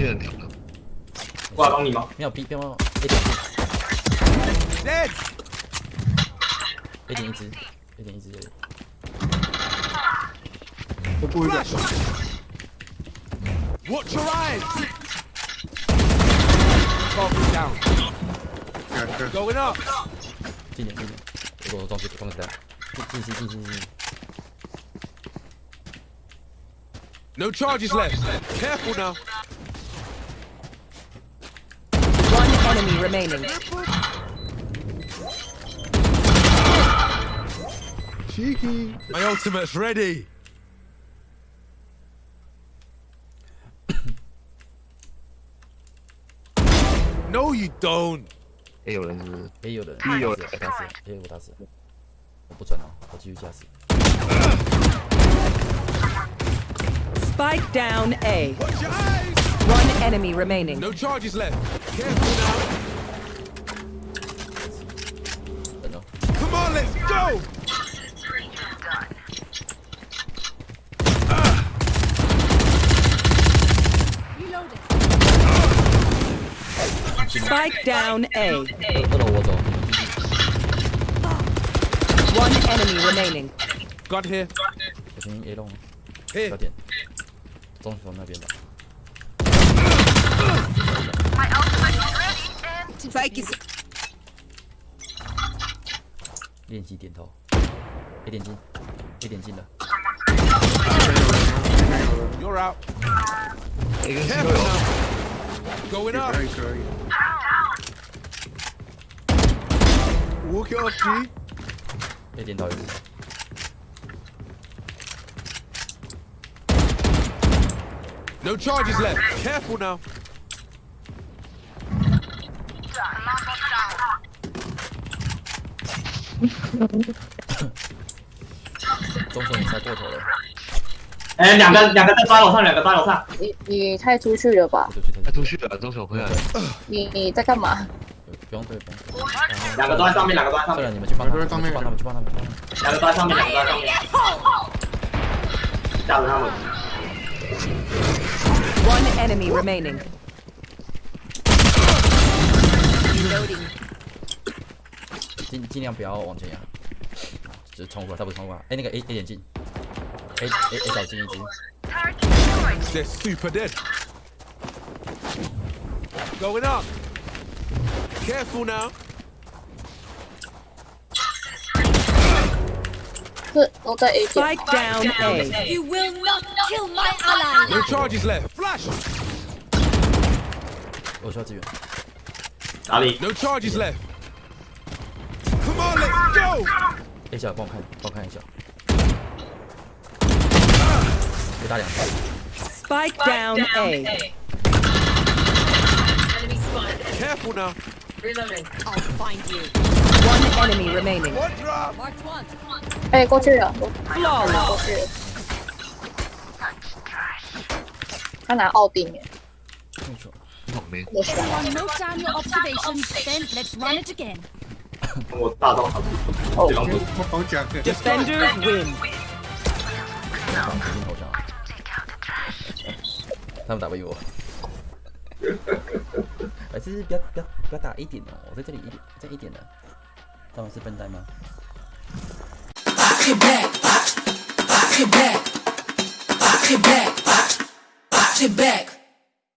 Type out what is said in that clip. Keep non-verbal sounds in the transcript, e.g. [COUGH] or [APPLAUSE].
些人跳了，过来帮你吗？没有 B，不要 A 点. A 点一只，A 点一只。我故意的。Watch your eyes. Going up. 近点近点，我我装死装死的，进进进进进进。No charges left. Careful now. enemy remaining. cheeky。 My ultimate's ready. [COUGHS] no, you don't. 也有人是不是？ A 有的， B 有打死打死，A 我打死，我不准哦，我继续加死。 Spike down A. Watch your eyes. One enemy remaining. No charges left. Careful now. 等哦， Come on, let's go. Spike down A. 二二楼我走， One enemy remaining. Gun here. 小心 A 龙， Here. 小点，中锋那边 吧。 Spike is 练习点头，A 点进，A 点进了， You're out. A 跟 C Careful 都有， now. Going up. 可以可以。 Walk it off, G. A 点到一次， No charges left. Careful now. [LAUGHS] 中锋你猜过头了，哎，两个两个在八楼上，两个八楼上。你你太出去了吧我？就去他他出去了，中手回来了。你你在干嘛？不用对，不用对。两个都在上面，两个都在上对了，面，你们去帮他们，两个都在上面去帮他们，去帮他们，去帮他们。两个都在上面，两个都在上面。吓死他们。one enemy remaining. 尽尽量不要往前压，就是冲过来，他不是冲过来。哎，那个 A A 点进，A A A 找进一只，They're super dead. Going up. Careful now. 是都在 A 点。Spike down A. You will not kill my ally. No charges left. Flash. 我需要支援。哪里？ No charges left. Come on, let's go. A 小帮我看，帮我看一下。被打两下， Spike down A. Enemy spotted. Careful now. Reloading. I'll find you. One enemy remaining. One drop. Marked one. 哎，过去了，过 Flawless. 去了。他拿奥丁耶，没错。 [LAUGHS] 我大刀好用，好用，好！Defenders win。他们打不赢我。哎，其实不要不要不要打一点哦，我在这里一点在一点的。他们是笨蛋吗？